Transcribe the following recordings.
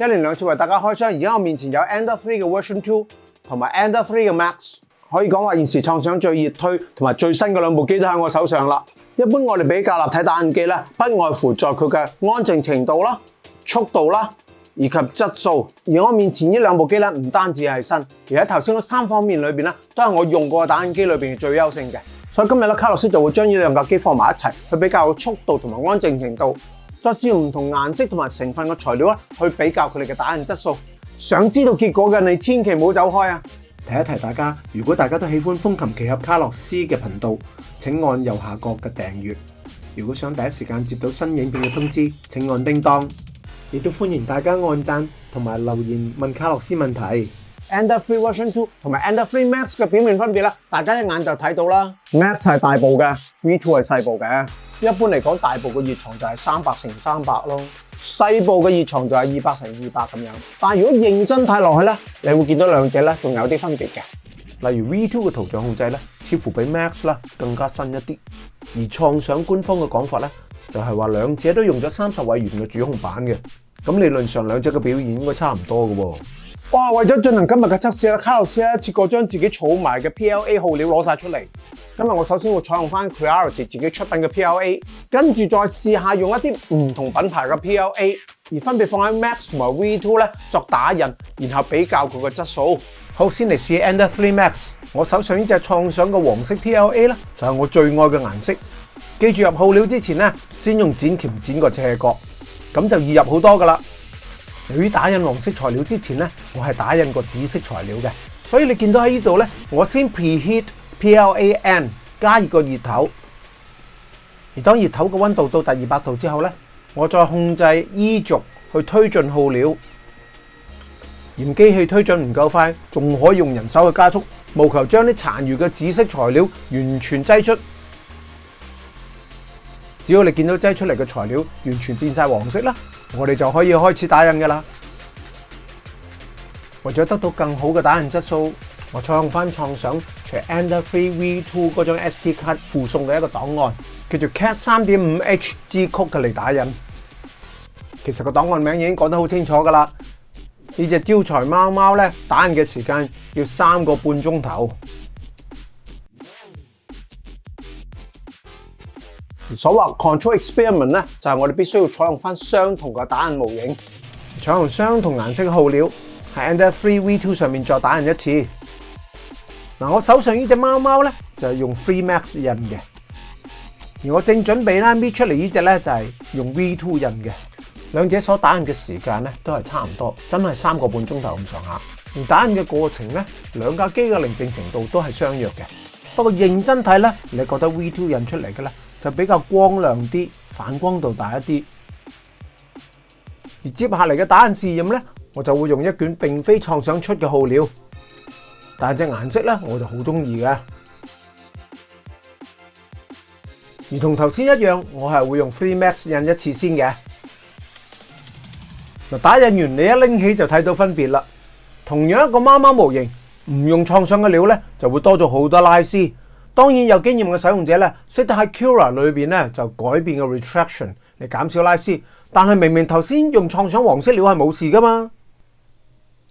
一年兩次為大家開箱，而家我面前有 Ander3 嘅 Version Two 同埋 Ander3 嘅 Max，可以講話現時創想最熱推同埋最新嘅兩部機都喺我手上啦。一般我哋比較立體打印機咧，不外乎在佢嘅安靜程度啦、速度啦以及質素。而我面前呢兩部機咧，唔單止係新，而喺頭先嗰三方面裏面咧，都係我用過嘅打印機裏面最優勝嘅。所以今日咧，卡洛斯就會將呢兩架機放埋一齊，去比較速度同埋安靜程度。再試用唔同顏色同埋成分嘅材料啊，去比較佢哋嘅打印質素。想知道結果嘅你，千祈唔好走開啊！提一提大家，如果大家都喜歡風琴奇俠卡洛斯嘅頻道，請按右下角嘅訂閱。如果想第一時間接到新影片嘅通知，請按叮當。亦都歡迎大家按讚同埋留言問卡洛斯問題。Air Free Version Two 同埋 Air Free Max 嘅表面分别啦，大家一眼就睇到啦。Max 系大部嘅，V Two 系细部嘅。一般嚟讲，大部嘅热床就系三百乘三百咯，细部嘅热床就系二百乘二百咁样。但系如果认真睇落去咧，你会见到两者咧仲有啲分别嘅。例如 V Two 嘅图像控制咧，似乎比 Max 啦更加新一啲。而创想官方嘅讲法咧，就系话两者都用咗三十位元嘅主控板嘅，咁理论上两者嘅表现应该差唔多嘅。哇！为咗进行今日嘅测试咧，卡洛斯咧，次过将自己储埋嘅 PLA 耗料攞晒出嚟。今日我首先会采用翻 c r e a r t y 自己出品嘅 PLA，跟住再试下用一啲唔同品牌嘅 PLA，而分别放喺 Max 同埋 V2 咧作打印，然后比较佢嘅质素。好，先嚟试 e n d e r Three Max。我手上呢只创想嘅黄色 PLA 咧，就系我最爱嘅颜色。记住入耗料之前咧，先用剪钳剪个斜角，咁就易入好多噶啦。佢打印黄色材料之前呢，我系打印个紫色材料嘅，所以你见到喺呢度呢，我先 preheat PLA N 加热个热头，而当热头嘅温度到达二百度之后呢，我再控制 E 轴去推进耗料，嫌机器推进唔够快，仲可以用人手去加速，务求将啲残余嘅紫色材料完全挤出。只要你见到挤出嚟嘅材料完全变晒黄色啦，我哋就可以开始打印噶啦。为咗得到更好嘅打印质素，我采用翻创想除 e n d e a Free V2 嗰张 SD 卡附送嘅一个档案，叫做 CAT 3.5H G 曲嚟打印。其实个档案名已经讲得好清楚噶啦。呢只招财猫猫咧，打印嘅时间要三个半钟头。所謂 control experiment 咧，就係我哋必須要採用翻相同嘅打印模型，採用相同顏色嘅耗料，喺 e n d e Three V2 上面再打印一次。嗱，我手上呢只貓貓咧就係用 Free Max 印嘅，而我正準備咧搣出嚟呢只咧就係用 V2 印嘅。兩者所打印嘅時間咧都係差唔多，真係三個半鐘頭咁上下。而打印嘅過程咧，兩架機嘅靈靜程度都係相若嘅。不過認真睇咧，你覺得 V2 印出嚟嘅咧？就比较光亮啲，反光度大一啲。而接下嚟嘅打印试验呢，我就会用一卷并非创想出嘅耗料，但系只颜色呢，我就好中意嘅。而同头先一样，我系会用 Free Max 印一次先嘅。嗱，打印完你一拎起就睇到分别啦。同样一个猫猫模型，唔用创想嘅料呢，就会多咗好多拉丝。当然有经验嘅使用者咧，识得喺 Cura 里边咧就改变个 retraction 嚟减少拉丝。但系明明头先用创想黄色料系冇事噶嘛。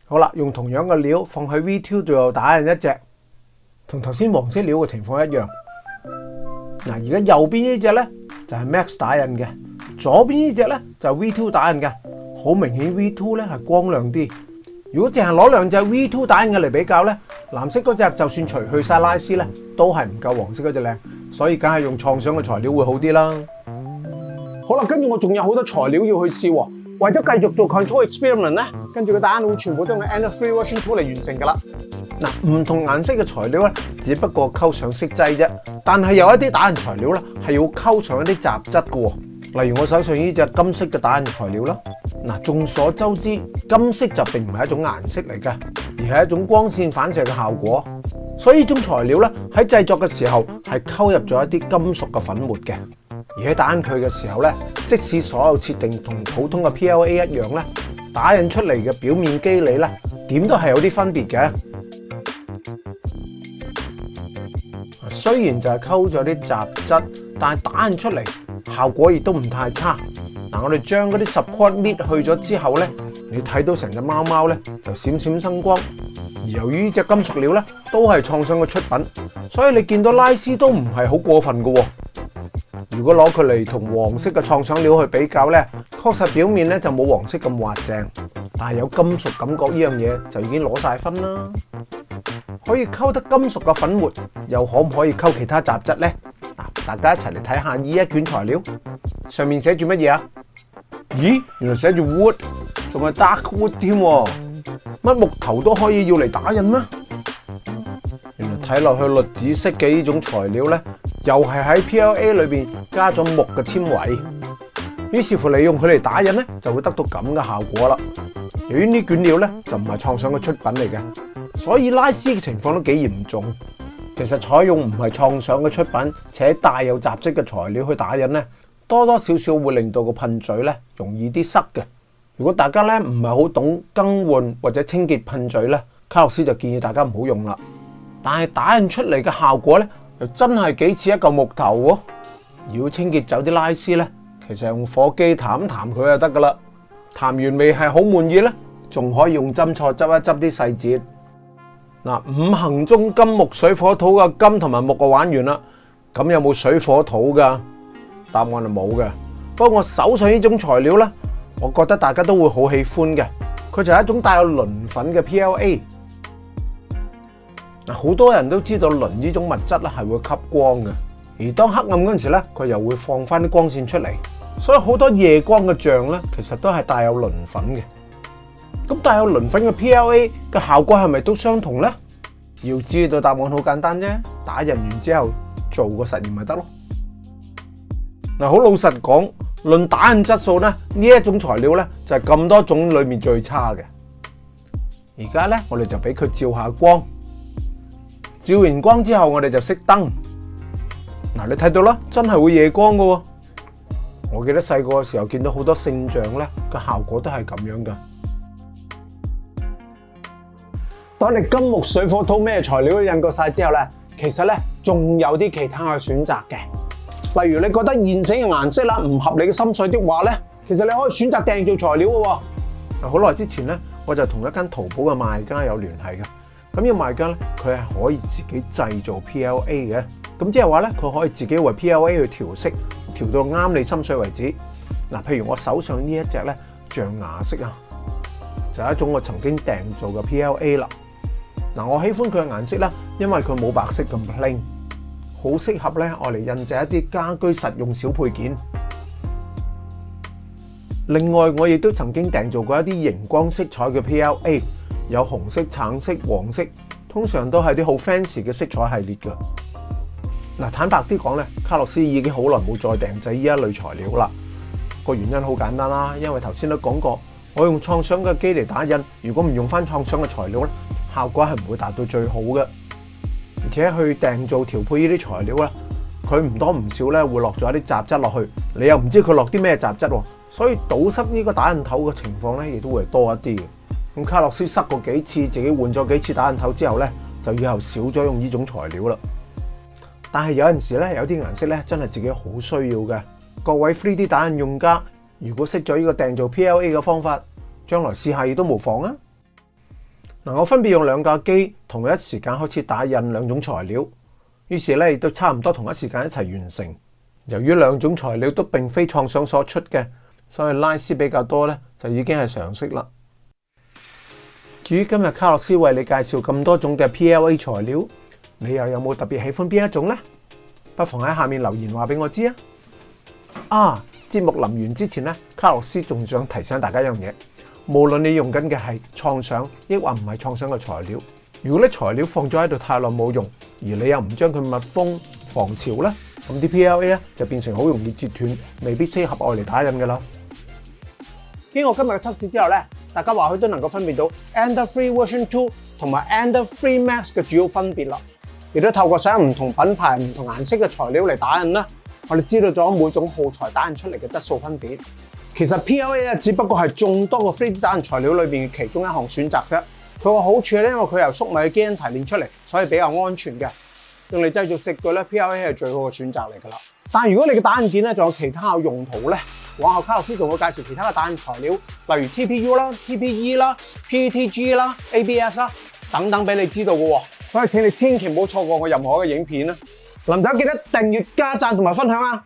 好啦，用同样嘅料放喺 V2 度又打印一只，同头先黄色料嘅情况一样。嗱，而家右边呢只咧就系 Max 打印嘅，左边呢只咧就 V2 打印嘅，好明显 V2 咧系光亮啲。如果净系攞两只 V2 打印嘅嚟比较咧，蓝色嗰只就算除去晒拉丝咧，都系唔够黄色嗰只靓，所以梗系用创想嘅材料会好啲啦。好啦，跟住我仲有好多材料要去试，为咗继续做 control experiment 咧，跟住个打印会全部都用 e n e r e e w a t h i n g two 嚟完成噶啦。嗱，唔同颜色嘅材料咧，只不过沟上色剂啫，但系有一啲打印材料咧系要沟上一啲杂质噶，例如我手上呢只金色嘅打印材料啦。嗱，众所周知，金色就并唔系一种颜色嚟嘅，而系一种光线反射嘅效果。所以呢种材料咧，喺制作嘅时候系沟入咗一啲金属嘅粉末嘅。而喺打印佢嘅时候咧，即使所有设定同普通嘅 PLA 一样咧，打印出嚟嘅表面肌理咧，点都系有啲分别嘅。虽然就系沟咗啲杂质，但系打印出嚟效果亦都唔太差。嗱，我哋将嗰啲 support 搣去咗之后咧，你睇到成只猫猫咧就闪闪生光。而由于呢只金属料咧都系创想嘅出品，所以你见到拉丝都唔系好过分嘅。如果攞佢嚟同黄色嘅创想料去比较咧，确实表面咧就冇黄色咁滑净，但系有金属感觉呢样嘢就已经攞晒分啦。可以沟得金属嘅粉末，又可唔可以沟其他杂质咧？嗱，大家一齐嚟睇下呢一卷材料上面写住乜嘢啊？咦，原来写住 wood，仲系 dark wood 添，乜木头都可以要嚟打印咩？原来睇落去栗子色嘅呢种材料咧，又系喺 PLA 里边加咗木嘅纤维，于是乎利用佢嚟打印咧，就会得到咁嘅效果啦。由于呢卷料咧就唔系创想嘅出品嚟嘅，所以拉丝嘅情况都几严重。其实采用唔系创想嘅出品且带有杂质嘅材料去打印咧。多多少少会令到个喷嘴咧容易啲塞嘅。如果大家咧唔系好懂更换或者清洁喷嘴咧，卡洛斯就建议大家唔好用啦。但系打印出嚟嘅效果咧，又真系几似一嚿木头喎。如果清洁走啲拉丝咧，其实用火机弹一弹佢就得噶啦。弹完未系好满意咧，仲可以用针错执一执啲细节。嗱，五行中金木水火土嘅金同埋木嘅玩完啦，咁有冇水火土噶？答案系冇嘅。不过我手上呢种材料咧，我觉得大家都会好喜欢嘅。佢就系一种带有磷粉嘅 PLA。嗱，好多人都知道磷呢种物质咧系会吸光嘅。而当黑暗嗰阵时咧，佢又会放翻啲光线出嚟。所以好多夜光嘅像咧，其实都系带有磷粉嘅。咁带有磷粉嘅 PLA 嘅效果系咪都相同咧？要知道答案好简单啫，打印完之后做个实验咪得咯。嗱，好老实讲，论打印质素咧，呢一种材料咧就系咁多种里面最差嘅。而家咧，我哋就俾佢照下光，照完光之后，我哋就熄灯。嗱，你睇到啦，真系会夜光噶。我记得细个嘅时候见到好多圣像咧，个效果都系咁样噶。当你金木水火土咩材料都印过晒之后咧，其实咧仲有啲其他嘅选择嘅。例如你觉得现成嘅颜色啦唔合你嘅心水的话咧，其实你可以选择订做材料嘅。好耐之前咧，我就同一间淘宝嘅卖家有联系嘅。咁呢个卖家咧，佢系可以自己制造 PLA 嘅。咁即系话咧，佢可以自己为 PLA 去调色，调到啱你心水为止。嗱，譬如我手上呢一只咧象牙色啊，就系一种我曾经订做嘅 PLA 啦。嗱，我喜欢佢嘅颜色啦，因为佢冇白色咁 plain。好適合咧，我嚟印製一啲家居實用小配件。另外，我亦都曾經訂做過一啲熒光色彩嘅 PLA，有紅色、橙色、黃色，通常都係啲好 fancy 嘅色彩系列嘅。嗱，坦白啲講咧，卡洛斯已經好耐冇再訂製依一類材料啦。個原因好簡單啦，因為頭先都講過，我用創想嘅機嚟打印，如果唔用翻創想嘅材料咧，效果係唔會達到最好嘅。而且去订做调配呢啲材料咧，佢唔多唔少咧会落咗一啲杂质落去，你又唔知佢落啲咩杂质，所以堵塞呢个打印头嘅情况咧亦都会多一啲嘅。咁卡洛斯塞过几次，自己换咗几次打印头之后咧，就以后少咗用呢种材料啦。但系有阵时咧，有啲颜色咧真系自己好需要嘅。各位 3D 打印用家，如果识咗呢个订做 PLA 嘅方法，将来试下亦都無妨啊！我分别用两架机同一时间开始打印两种材料，于是咧都差唔多同一时间一齐完成。由于两种材料都并非创想所出嘅，所以拉丝比较多咧就已经系常识啦。至于今日卡洛斯为你介绍咁多种嘅 PLA 材料，你又有冇特别喜欢边一种呢？不妨喺下面留言话俾我知啊！啊，节目临完之前咧，卡洛斯仲想提醒大家一样嘢。无论你用紧嘅系创想，抑或唔系创想嘅材料。如果啲材料放咗喺度太耐冇用，而你又唔将佢密封防潮咧，咁啲 PLA 咧就变成好容易折断，未必适合外嚟打印噶啦。经过今日嘅测试之后咧，大家或佢都能够分辨到 e n d e r Free Version Two 同埋 e n d e r Free Max 嘅主要分别啦，亦都透过上唔同品牌、唔同颜色嘅材料嚟打印啦，我哋知道咗每种耗材打印出嚟嘅质素分别。其实 P L A 咧只不过系众多個 3D 打印材料里边嘅其中一项选择啫。佢个好处咧，因为佢由粟米嘅基因提炼出嚟，所以比较安全嘅。用嚟制造食具咧，P L A 系最好嘅选择嚟噶啦。但系如果你嘅打印件咧，仲有其他嘅用途咧，往后卡洛斯仲会介绍其他嘅打印材料，例如 T P U 啦、T P E 啦、P E T G 啦、A B S 啦等等俾你知道嘅。所以请你千祈唔好错过我任何嘅影片啊！林仔记得订阅、加赞同埋分享啊！